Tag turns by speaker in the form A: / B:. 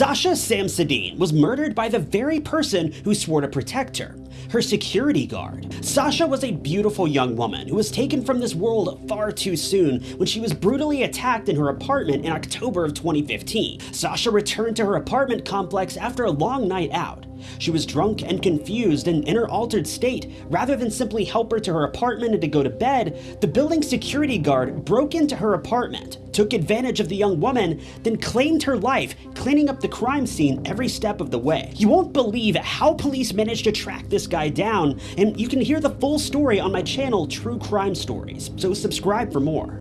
A: Sasha Samsudin was murdered by the very person who swore to protect her, her security guard. Sasha was a beautiful young woman who was taken from this world far too soon when she was brutally attacked in her apartment in October of 2015. Sasha returned to her apartment complex after a long night out. She was drunk and confused and in her altered state. Rather than simply help her to her apartment and to go to bed, the building security guard broke into her apartment, took advantage of the young woman, then claimed her life, cleaning up the crime scene every step of the way. You won't believe how police managed to track this guy down, and you can hear the full story on my channel True Crime Stories, so subscribe for more.